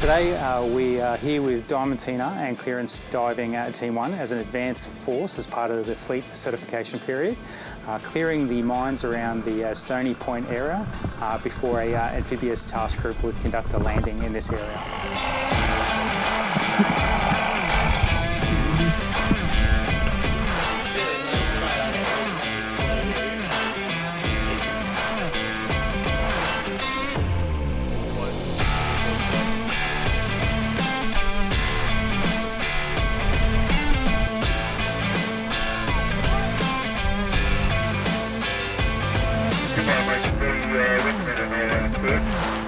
Today uh, we are here with Diamantina and Clearance Diving at Team 1 as an advanced force as part of the fleet certification period, uh, clearing the mines around the uh, Stony Point area uh, before a uh, amphibious task group would conduct a landing in this area. Görüşmek üzere.